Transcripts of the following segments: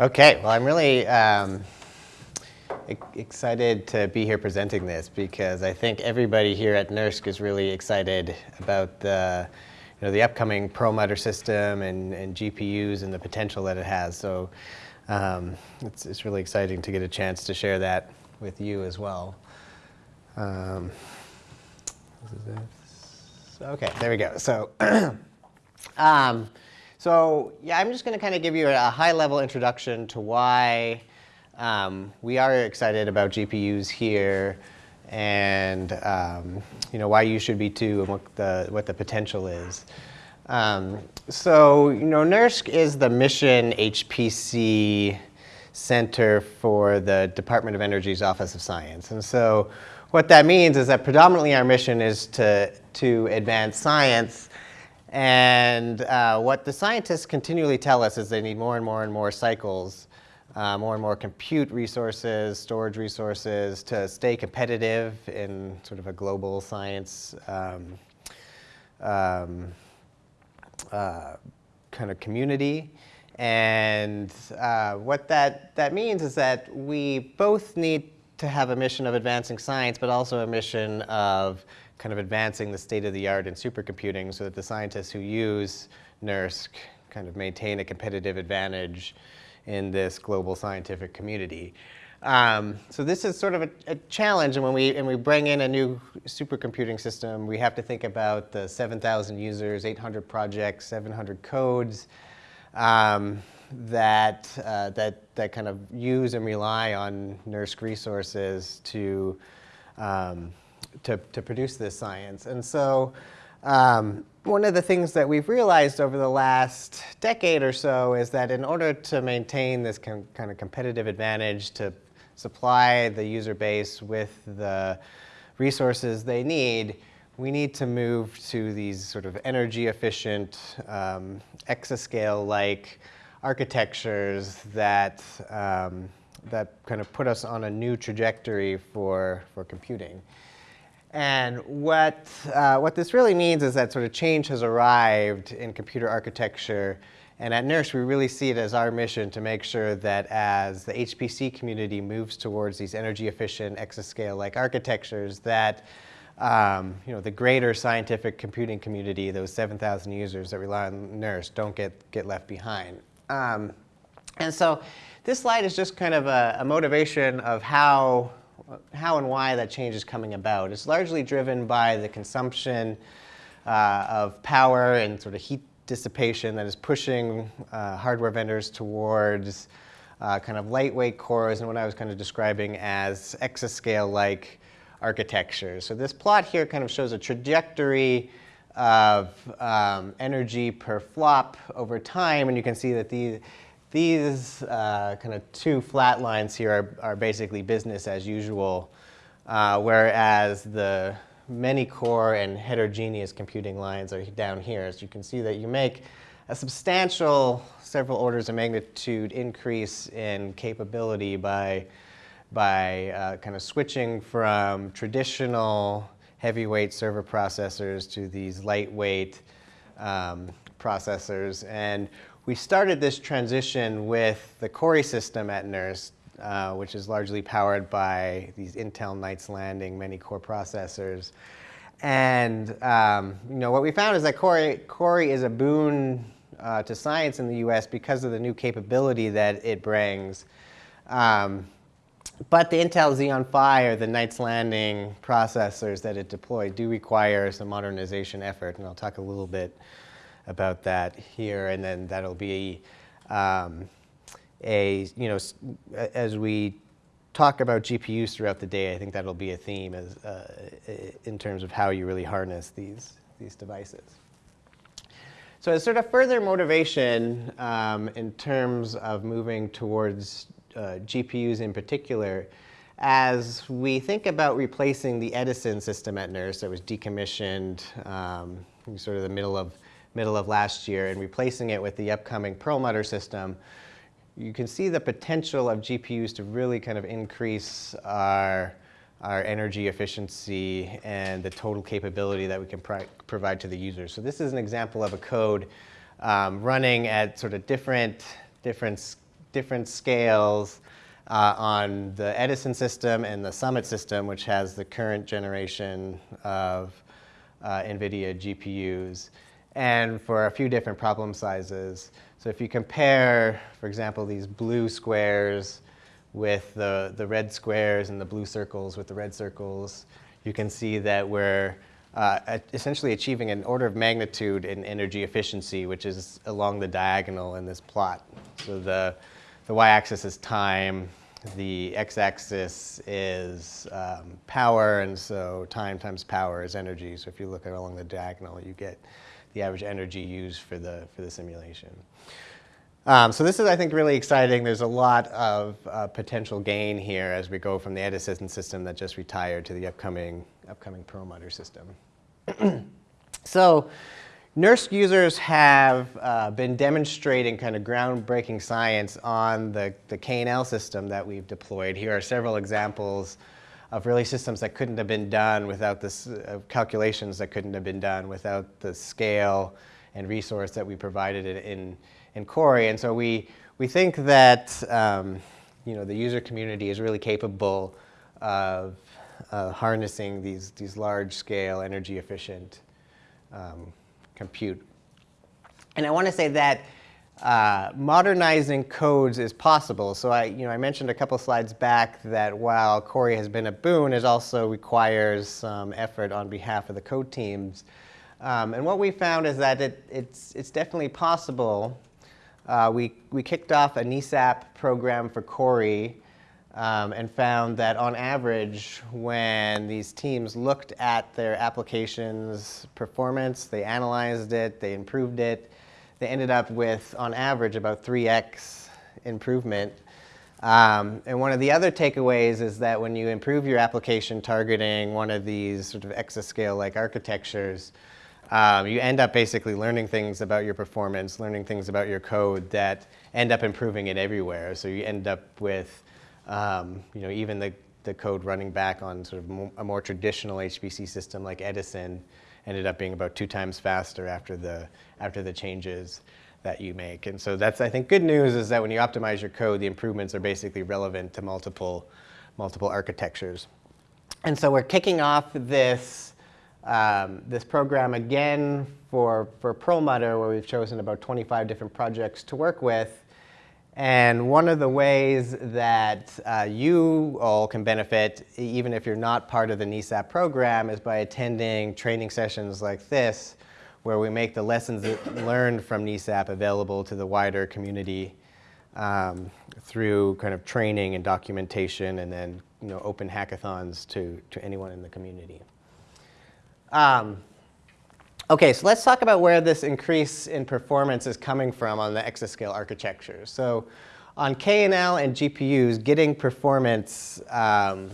Okay, well, I'm really um, excited to be here presenting this because I think everybody here at NERSC is really excited about the, you know, the upcoming Perlmutter system and, and GPUs and the potential that it has. So um, it's, it's really exciting to get a chance to share that with you as well. Um, okay, there we go. So, um, so yeah, I'm just going to kind of give you a high-level introduction to why um, we are excited about GPUs here, and um, you know why you should be too, and what the what the potential is. Um, so you know, NERSC is the mission HPC center for the Department of Energy's Office of Science, and so what that means is that predominantly our mission is to, to advance science. And uh, what the scientists continually tell us is they need more and more and more cycles, uh, more and more compute resources, storage resources to stay competitive in sort of a global science um, um, uh, kind of community. And uh, what that, that means is that we both need to have a mission of advancing science, but also a mission of kind of advancing the state of the art in supercomputing so that the scientists who use NERSC kind of maintain a competitive advantage in this global scientific community. Um, so this is sort of a, a, challenge, and when we and we bring in a new supercomputing system, we have to think about the 7,000 users, 800 projects, 700 codes. Um, that, uh, that, that kind of use and rely on NERSC resources to, um, to, to produce this science. And so um, one of the things that we've realized over the last decade or so is that in order to maintain this kind of competitive advantage to supply the user base with the resources they need, we need to move to these sort of energy efficient, um, exascale-like architectures that, um, that kind of put us on a new trajectory for, for computing. And what, uh, what this really means is that sort of change has arrived in computer architecture. And at NERSC, we really see it as our mission to make sure that as the HPC community moves towards these energy efficient exascale-like architectures, that um, you know, the greater scientific computing community, those 7,000 users that rely on NERSC, don't get, get left behind. Um, and so this slide is just kind of a, a, motivation of how, how and why that change is coming about. It's largely driven by the consumption uh, of power and sort of heat dissipation that is pushing uh, hardware vendors towards uh, kind of lightweight cores and what I was kind of describing as exascale-like architecture. So this plot here kind of shows a trajectory of um, energy per flop over time. And you can see that these, these uh, kind of two flat lines here are, are basically business as usual, uh, whereas the many core and heterogeneous computing lines are down here. So you can see that you make a substantial several orders of magnitude increase in capability by, by uh, kind of switching from traditional heavyweight server processors to these lightweight um, processors. And we started this transition with the Cori system at NERSC, uh, which is largely powered by these Intel Knights Landing many-core processors. And um, you know what we found is that Cori, Cori is a boon uh, to science in the US because of the new capability that it brings. Um, but the Intel Xeon Phi or the Knights Landing processors that it deployed do require some modernization effort, and I'll talk a little bit about that here, and then that'll be um, a, you know, as we talk about GPUs throughout the day, I think that'll be a theme as, uh, in terms of how you really harness these, these devices. So as sort of further motivation um, in terms of moving towards uh, GPUs in particular, as we think about replacing the Edison system at NERSC that was decommissioned um, sort of the middle of, middle of last year and replacing it with the upcoming Perlmutter system, you can see the potential of GPUs to really kind of increase our, our energy efficiency and the total capability that we can pro provide to the user. So this is an example of a code um, running at sort of different, different different scales uh, on the Edison system and the Summit system, which has the current generation of uh, NVIDIA GPUs, and for a few different problem sizes. So if you compare, for example, these blue squares with the, the red squares and the blue circles with the red circles, you can see that we're uh, essentially achieving an order of magnitude in energy efficiency, which is along the diagonal in this plot. So the, the y-axis is time, the x-axis is um, power, and so time times power is energy. So if you look at along the diagonal, you get the average energy used for the, for the simulation. Um, so this is, I think, really exciting. There's a lot of uh, potential gain here as we go from the Edison system that just retired to the upcoming, upcoming Perlmutter system. so NERSC users have uh, been demonstrating kind of groundbreaking science on the, the KNL system that we've deployed. Here are several examples of really systems that couldn't have been done without this, uh, calculations that couldn't have been done without the scale and resource that we provided in, in, in Cori. And so we, we think that um, you know, the user community is really capable of uh, harnessing these, these large scale energy efficient um, compute. And I want to say that uh, modernizing codes is possible. So I, you know, I mentioned a couple slides back that while Cori has been a boon, it also requires some effort on behalf of the code teams. Um, and what we found is that it, it's, it's definitely possible. Uh, we, we kicked off a NESAP program for Cori um, and found that on average, when these teams looked at their application's performance, they analyzed it, they improved it, they ended up with, on average, about 3x improvement. Um, and one of the other takeaways is that when you improve your application targeting one of these sort of exascale-like architectures, um, you end up basically learning things about your performance, learning things about your code that end up improving it everywhere. So you end up with, um, you know, even the, the code running back on sort of a more traditional HPC system like Edison ended up being about two times faster after the, after the changes that you make. And so that's, I think, good news is that when you optimize your code, the improvements are basically relevant to multiple, multiple architectures. And so we're kicking off this, um, this program again for, for Perlmutter, where we've chosen about 25 different projects to work with. And one of the ways that uh, you all can benefit, even if you're not part of the NESAP program, is by attending training sessions like this, where we make the lessons learned from NESAP available to the wider community um, through kind of training and documentation and then you know, open hackathons to, to anyone in the community. Um, Okay, so let's talk about where this increase in performance is coming from on the exascale architecture. So on KNL and GPUs, getting performance um,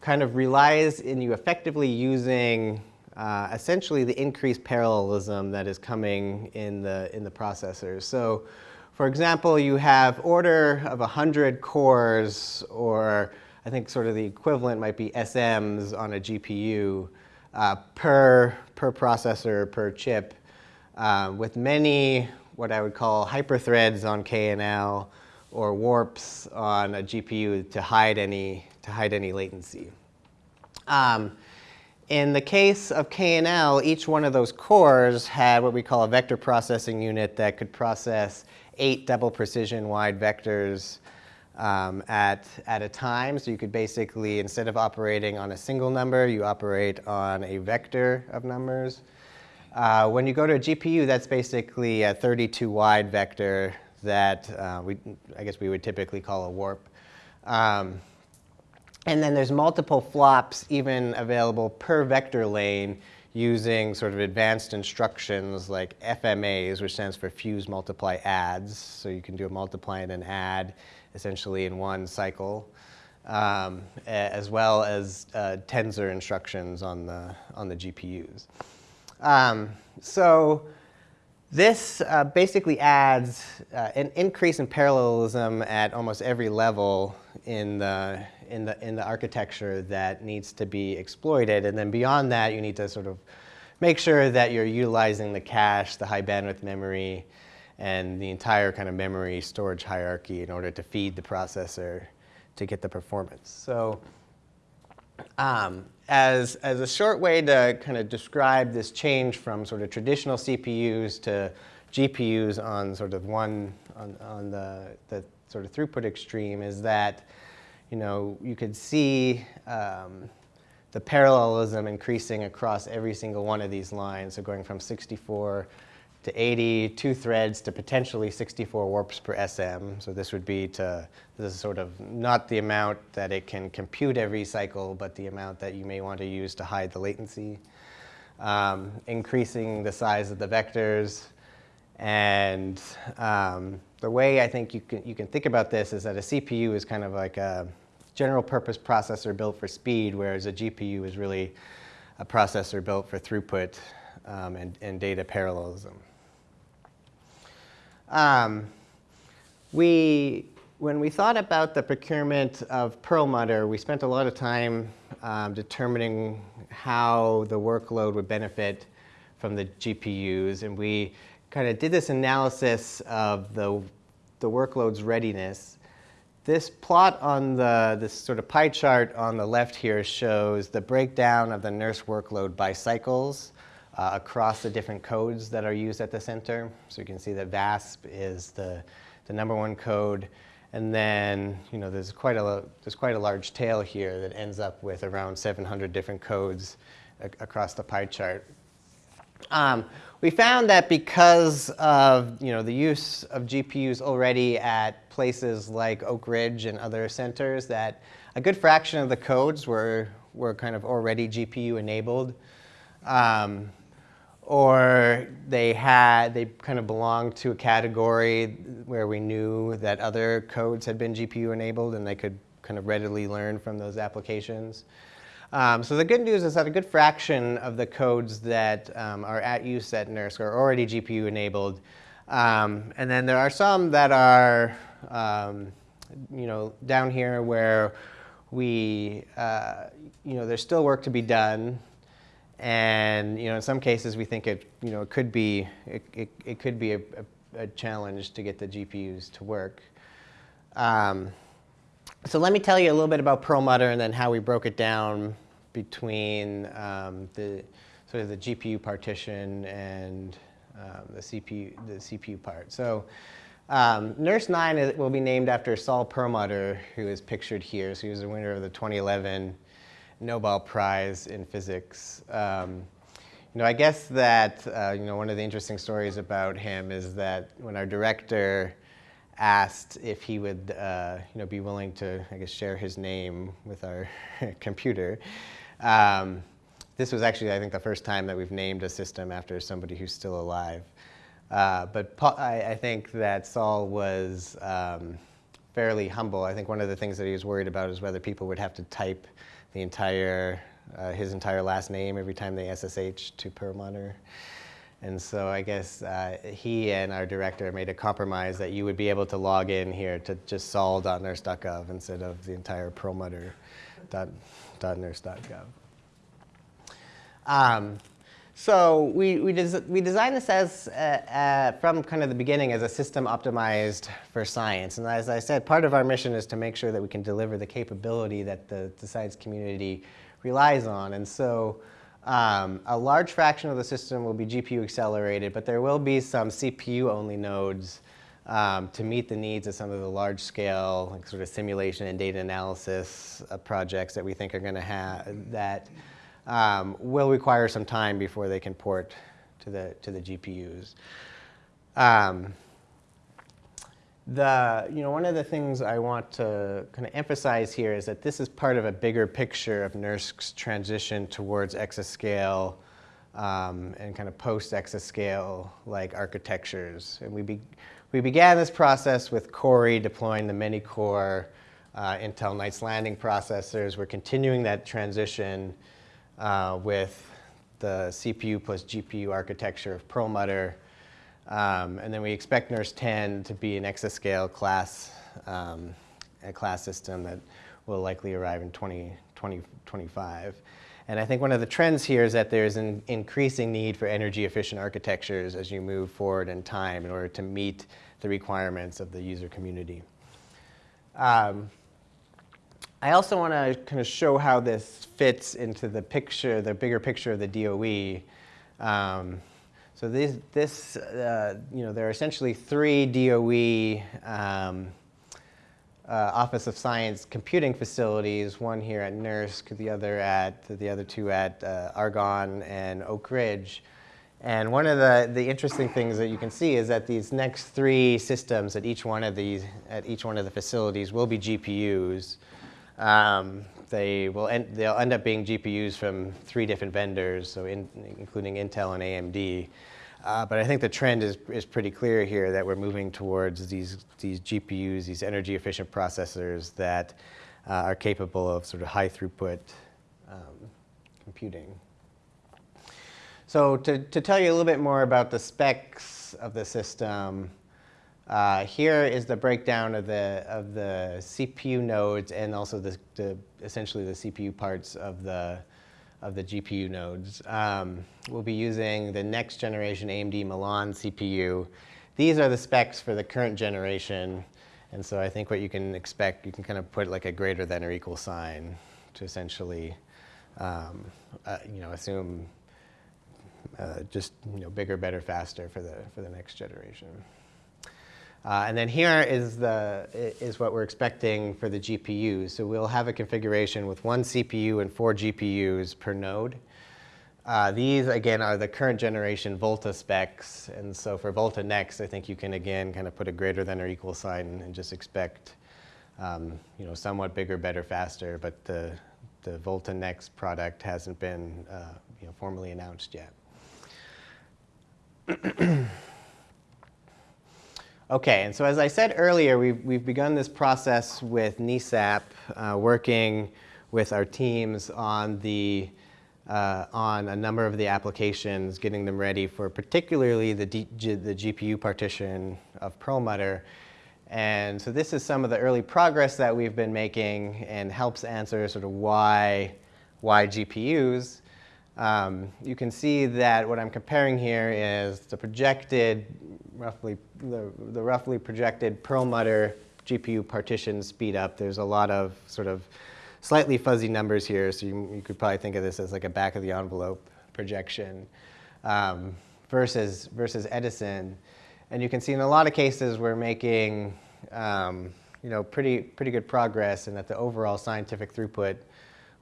kind of relies in you effectively using uh, essentially the increased parallelism that is coming in the, in the processors. So for example, you have order of 100 cores, or I think sort of the equivalent might be SMs on a GPU uh, per, per processor, per chip, uh, with many what I would call hyperthreads on KNL or warps on a GPU to hide any, to hide any latency. Um, in the case of KNL, each one of those cores had what we call a vector processing unit that could process eight double precision wide vectors um, at, at a time. So you could basically, instead of operating on a single number, you operate on a vector of numbers. Uh, when you go to a GPU, that's basically a 32 wide vector that uh, we, I guess we would typically call a warp. Um, and then there's multiple flops even available per vector lane using sort of advanced instructions like FMAs, which stands for fuse, multiply, adds. So you can do a multiply and an add essentially in one cycle, um, as well as uh, tensor instructions on the, on the GPUs. Um, so this uh, basically adds uh, an increase in parallelism at almost every level in the, in, the, in the architecture that needs to be exploited. And then beyond that, you need to sort of make sure that you're utilizing the cache, the high bandwidth memory, and the entire kind of memory storage hierarchy in order to feed the processor to get the performance. So um, as, as a short way to kind of describe this change from sort of traditional CPUs to GPUs on sort of one, on, on the, the sort of throughput extreme is that, you know, you could see um, the parallelism increasing across every single one of these lines. So going from 64 to 80, two threads to potentially 64 warps per SM. So this would be to, this is sort of not the amount that it can compute every cycle, but the amount that you may want to use to hide the latency. Um, increasing the size of the vectors. And um, the way I think you can, you can think about this is that a CPU is kind of like a general purpose processor built for speed, whereas a GPU is really a processor built for throughput um, and, and data parallelism. Um, we, when we thought about the procurement of Perlmutter, we spent a lot of time um, determining how the workload would benefit from the GPUs. And we kind of did this analysis of the, the workload's readiness. This plot on the, this sort of pie chart on the left here shows the breakdown of the NERSC workload by cycles uh, across the different codes that are used at the center. So you can see that VASP is the, the number one code. And then, you know, there's quite, a, there's quite a large tail here that ends up with around 700 different codes across the pie chart. Um, we found that because of you know, the use of GPUs already at places like Oak Ridge and other centers, that a good fraction of the codes were, were kind of already GPU enabled. Um, or they had they kind of belonged to a category where we knew that other codes had been GPU enabled and they could kind of readily learn from those applications. Um, so the good news is that a good fraction of the codes that um, are at use at NERSC are already GPU enabled. Um, and then there are some that are, um, you know, down here where we, uh, you know, there's still work to be done. And you know, in some cases, we think it, you know, it could be, it, it, it could be a, a, a, challenge to get the GPUs to work. Um, so let me tell you a little bit about Perlmutter and then how we broke it down between um, the sort of the GPU partition and um, the CPU the CPU part. So um, NERSC 9 will be named after Saul Perlmutter, who is pictured here. So he was the winner of the 2011 Nobel Prize in Physics. Um, you know, I guess that uh, you know one of the interesting stories about him is that when our director asked if he would uh, you know be willing to I guess share his name with our computer. Um, this was actually I think the first time that we've named a system after somebody who's still alive. Uh, but Paul, I, I, think that Saul was um, fairly humble. I think one of the things that he was worried about is whether people would have to type the entire, uh, his entire last name every time they SSH to Perlmutter. And so I guess uh, he and our director made a compromise that you would be able to log in here to just sol.nersc.gov instead of the entire perlmutter.nersc.gov. Um, so we, we, des we designed this as, uh, uh, from kind of the beginning as a system optimized for science. And as I said, part of our mission is to make sure that we can deliver the capability that the, the science community relies on. And so um, a large fraction of the system will be GPU accelerated, but there will be some CPU only nodes um, to meet the needs of some of the large scale like sort of simulation and data analysis uh, projects that we think are going to have that um, will require some time before they can port to the, to the GPUs. Um, the, you know, one of the things I want to kind of emphasize here is that this is part of a bigger picture of NERSC's transition towards exascale um, and kind of post-exascale like architectures. And we, be, we began this process with Cori deploying the many-core uh, Intel Knights Landing processors. We're continuing that transition uh, with the CPU plus GPU architecture of Perlmutter. Um, and then we expect NERSC 10 to be an exascale class, um, a class system that will likely arrive in 2025. And I think one of the trends here is that there's an increasing need for energy efficient architectures as you move forward in time in order to meet the requirements of the user community. Um, I also want to kind of show how this fits into the picture, the bigger picture of the DOE. Um, so this, this uh, you know, there are essentially three DOE um, uh, Office of Science computing facilities, one here at NERSC, the other at, the other two at uh, Argonne and Oak Ridge. And one of the, the interesting things that you can see is that these next three systems at each one of these, at each one of the facilities will be GPUs. Um, they will end, they'll end up being GPUs from three different vendors, so in, including Intel and AMD. Uh, but I think the trend is, is pretty clear here that we're moving towards these, these GPUs, these energy efficient processors that uh, are capable of sort of high throughput um, computing. So to, to tell you a little bit more about the specs of the system, uh, here is the breakdown of the, of the CPU nodes and also the, the, essentially the CPU parts of the, of the GPU nodes. Um, we'll be using the next generation AMD Milan CPU. These are the specs for the current generation. And so I think what you can expect, you can kind of put like a greater than or equal sign to essentially, um, uh, you know, assume uh, just, you know, bigger, better, faster for the, for the next generation. Uh, and then here is, the, is what we're expecting for the GPUs. So we'll have a configuration with one CPU and four GPUs per node. Uh, these, again, are the current generation Volta specs. And so for Volta Next, I think you can, again, kind of put a greater than or equal sign and just expect, um, you know, somewhat bigger, better, faster. But the, the Volta Next product hasn't been, uh, you know, formally announced yet. Okay, and so as I said earlier, we've, we've begun this process with NESAP, uh, working with our teams on, the, uh, on a number of the applications, getting them ready for particularly the, the GPU partition of Perlmutter. And so this is some of the early progress that we've been making and helps answer sort of why, why GPUs. Um, you can see that what I'm comparing here is the projected, roughly, the, the roughly projected Perlmutter GPU partition speed up. There's a lot of sort of slightly fuzzy numbers here, so you, you could probably think of this as like a back of the envelope projection um, versus, versus Edison. And you can see in a lot of cases we're making um, you know, pretty, pretty good progress and that the overall scientific throughput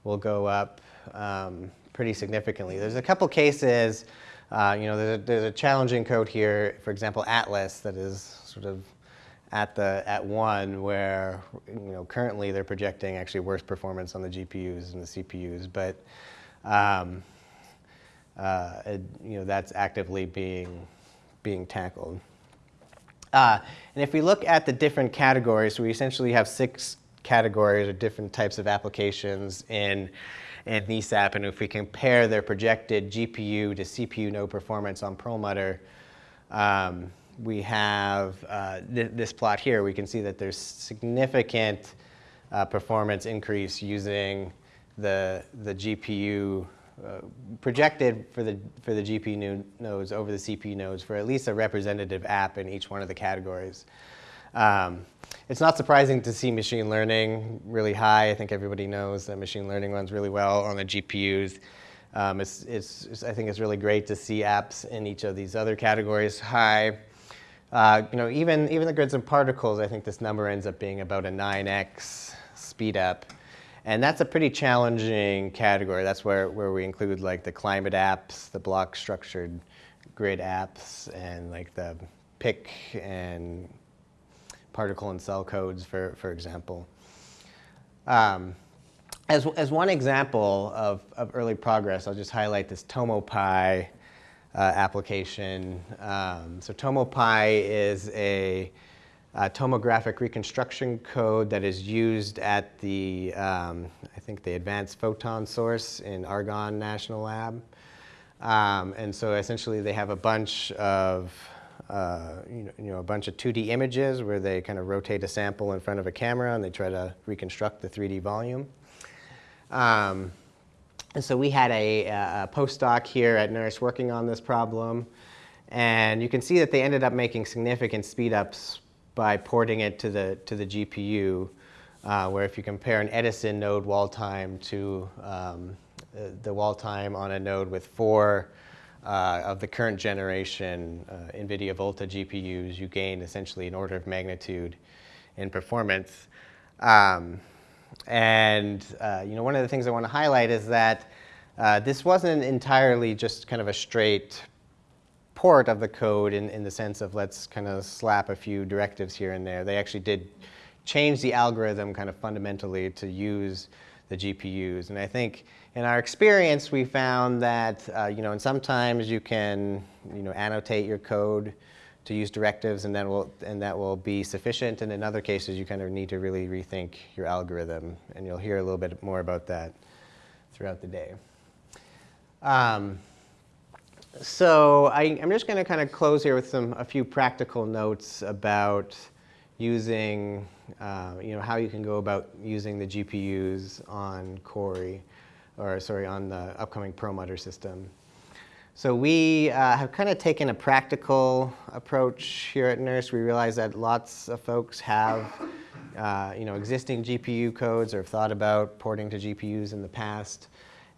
will go up um, pretty significantly. There's a couple cases, uh, you know, there's a, there's a challenging code here, for example, Atlas, that is sort of at the at one where you know currently they're projecting actually worse performance on the GPUs and the CPUs, but um, uh, it, you know that's actively being being tackled. Uh, and if we look at the different categories, we essentially have six categories or different types of applications in and NESAP, and if we compare their projected GPU to CPU node performance on Perlmutter, um, we have uh, th this plot here. We can see that there's significant uh, performance increase using the, the GPU uh, projected for the, for the GPU nodes over the CPU nodes for at least a representative app in each one of the categories. Um, it's not surprising to see machine learning really high. I think everybody knows that machine learning runs really well on the GPUs. Um, it's, it's, it's, I think it's really great to see apps in each of these other categories high. Uh, you know, even, even the grids and particles, I think this number ends up being about a 9x speed up. And that's a pretty challenging category. That's where, where we include like the climate apps, the block structured grid apps, and like the PIC and particle and cell codes, for, for example. Um, as, as one example of, of early progress, I'll just highlight this TomoPy uh, application. Um, so TomoPy is a, a, tomographic reconstruction code that is used at the, um, I think the Advanced Photon Source in Argonne National Lab. Um, and so essentially they have a bunch of uh, you, know, you know, a bunch of 2D images where they kind of rotate a sample in front of a camera and they try to reconstruct the 3D volume. Um, And so we had a, a postdoc here at NERSC working on this problem. And you can see that they ended up making significant speedups by porting it to the, to the GPU, uh, where if you compare an Edison node wall time to um, the wall time on a node with four uh, of the current generation uh, NVIDIA Volta GPUs, you gain essentially an order of magnitude in performance. Um, and uh, you know, one of the things I want to highlight is that uh, this wasn't entirely just kind of a straight port of the code in, in the sense of let's kind of slap a few directives here and there. They actually did change the algorithm kind of fundamentally to use the GPUs. And I think in our experience, we found that, uh, you know, and sometimes you can, you know, annotate your code to use directives and that will, and that will be sufficient. And in other cases, you kind of need to really rethink your algorithm. And you'll hear a little bit more about that throughout the day. Um, so I, am just going to kind of close here with some a few practical notes about using, uh, you know, how you can go about using the GPUs on Cori, or sorry, on the upcoming Perlmutter system. So we uh, have kind of taken a practical approach here at NERSC. We realize that lots of folks have, uh, you know, existing GPU codes or have thought about porting to GPUs in the past.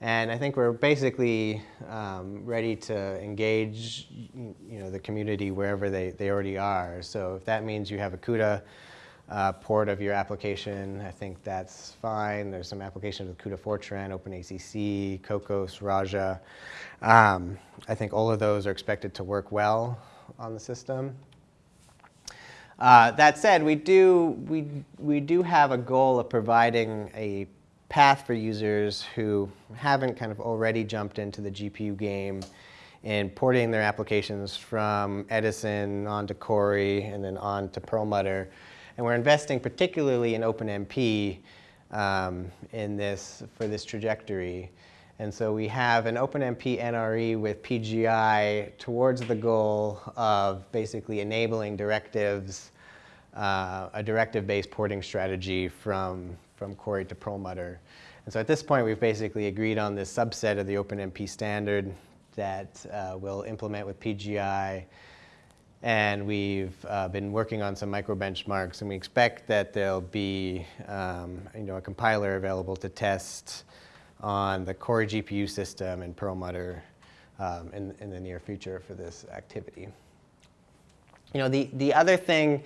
And I think we're basically um, ready to engage you know, the community wherever they, they already are. So if that means you have a CUDA uh, port of your application, I think that's fine. There's some applications with CUDA Fortran, OpenACC, Kokkos, Raja. Um, I think all of those are expected to work well on the system. Uh, that said, we do, we, we do have a goal of providing a path for users who haven't kind of already jumped into the GPU game and porting their applications from Edison on onto Cori and then on to Perlmutter. And we're investing particularly in OpenMP um, in this, for this trajectory. And so we have an OpenMP NRE with PGI towards the goal of basically enabling directives, uh, a directive-based porting strategy from, from Cori to Perlmutter. And so at this point, we've basically agreed on this subset of the OpenMP standard that uh, we'll implement with PGI. And we've uh, been working on some micro benchmarks, and we expect that there'll be um, you know, a compiler available to test on the Cori GPU system and Perlmutter um, in, in the near future for this activity. You know, the, the other thing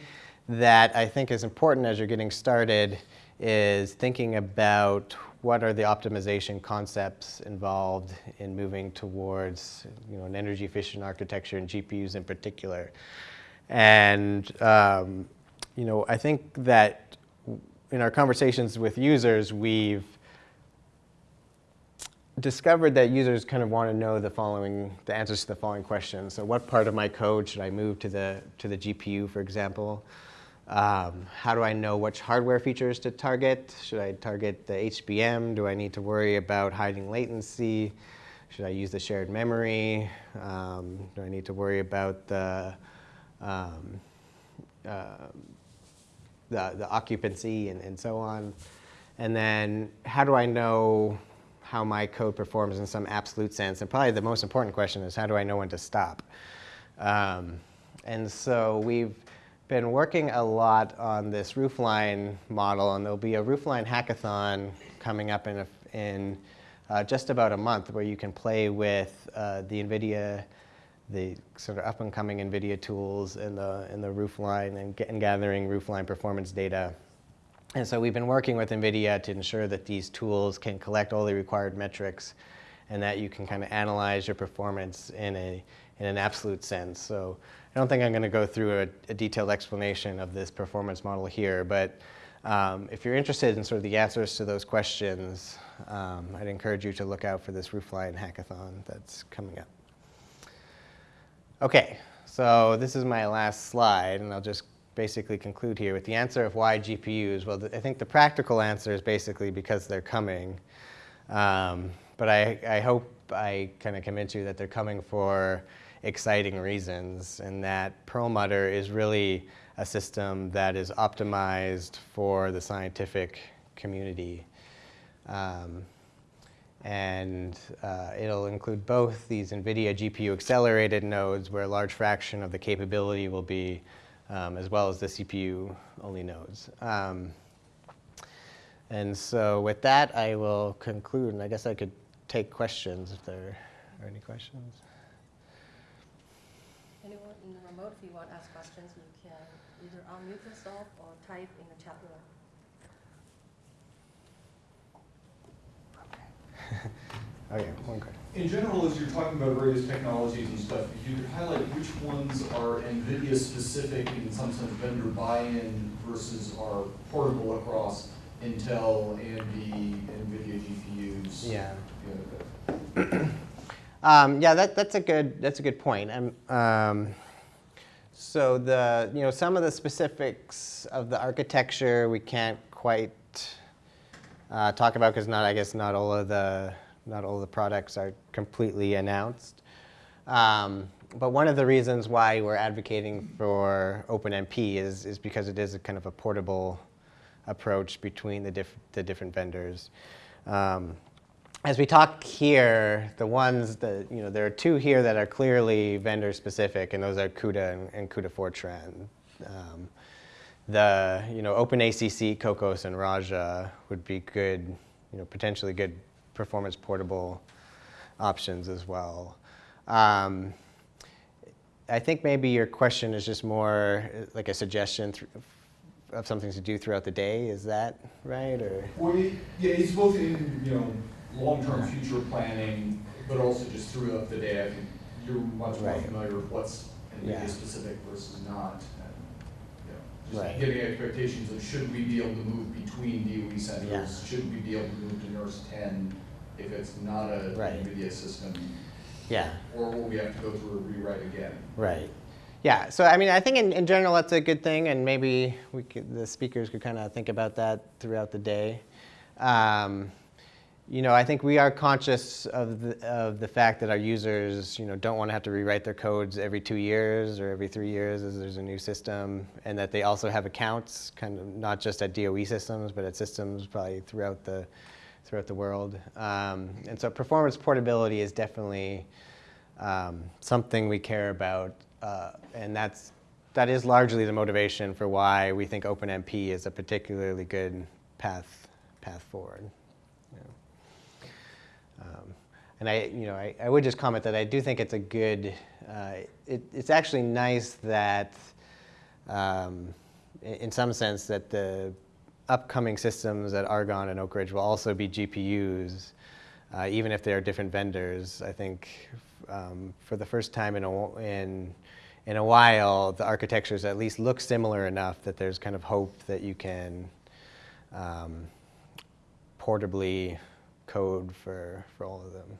that I think is important as you're getting started is thinking about what are the optimization concepts involved in moving towards you know, an energy efficient architecture and GPUs in particular. And um, you know, I think that in our conversations with users, we've discovered that users kind of want to know the following, the answers to the following questions. So what part of my code should I move to the, to the GPU, for example? Um, how do I know which hardware features to target? Should I target the HBM? Do I need to worry about hiding latency? Should I use the shared memory? Um, do I need to worry about the, um, uh, the, the, occupancy and, and so on? And then how do I know how my code performs in some absolute sense? And probably the most important question is how do I know when to stop? Um, and so we've been working a lot on this roofline model, and there'll be a roofline hackathon coming up in, a, in uh, just about a month where you can play with uh, the NVIDIA, the sort of up-and-coming NVIDIA tools in the, in the roofline and, and gathering roofline performance data. And so we've been working with NVIDIA to ensure that these tools can collect all the required metrics and that you can kind of analyze your performance in, a, in an absolute sense. So I don't think I'm going to go through a, a, detailed explanation of this performance model here, but um, if you're interested in sort of the answers to those questions, um, I'd encourage you to look out for this Roofline hackathon that's coming up. Okay, so this is my last slide, and I'll just basically conclude here with the answer of why GPUs. Well, I think the practical answer is basically because they're coming. Um, but I, I hope I kind of convince you that they're coming for exciting reasons and that Perlmutter is really a system that is optimized for the scientific community. Um, And uh, it'll include both these NVIDIA GPU accelerated nodes where a large fraction of the capability will be, um, as well as the CPU only nodes. Um, and so with that, I will conclude, and I guess I could take questions if there are any questions. Anyone in the remote, if you want to ask questions, you can either unmute yourself or type in the chat room. Okay, one question. In general, as you're talking about various technologies and stuff, if you could highlight which ones are NVIDIA specific in some sense vendor buy-in versus are portable across Intel, AMD, NVIDIA GPUs. Yeah. you know, Um, yeah, that, that's a good that's a good point. Um, um, so the you know some of the specifics of the architecture we can't quite uh, talk about because not I guess not all of the not all the products are completely announced. Um, but one of the reasons why we're advocating for OpenMP is is because it is a kind of a portable approach between the diff the different vendors. Um, as we talk here, the ones that, you know, there are two here that are clearly vendor specific, and those are CUDA and, and CUDA Fortran. Um, the, you know, OpenACC, Kokkos, and Raja would be good, you know, potentially good performance portable options as well. Um, I think maybe your question is just more like a suggestion of something to do throughout the day. Is that right? Or you- yeah, it's both in, you know, long-term future planning, but also just throughout the day. I think you're much more Right. familiar with what's Yeah. NVIDIA specific versus not. and, you know, Right. Just getting expectations of should we be able to move between DOE centers? Yeah. Should we be able to move to NERSC ten if it's not a Right. NVIDIA system? yeah. Or will we have to go through a rewrite again? Right. Yeah. So I mean, I think in, in general that's a good thing, and maybe we could, the speakers could kind of think about that throughout the day. Um, you know, I think we are conscious of the, of the fact that our users, you know, don't want to have to rewrite their codes every two years or every three years as there's a new system, and that they also have accounts, kind of not just at DOE systems, but at systems probably throughout the throughout the world. Um, and so performance portability is definitely um, something we care about, uh, and that's that is largely the motivation for why we think OpenMP is a particularly good path path forward. Um, and I, you know, I, I would just comment that I do think it's a good. Uh, it, it's actually nice that, um, in, in some sense, that the upcoming systems at Argonne and Oak Ridge will also be GPUs, uh, even if they are different vendors. I think um, for the first time in a, in, in a while, the architectures at least look similar enough that there's kind of hope that you can um, portably code for, for all of them.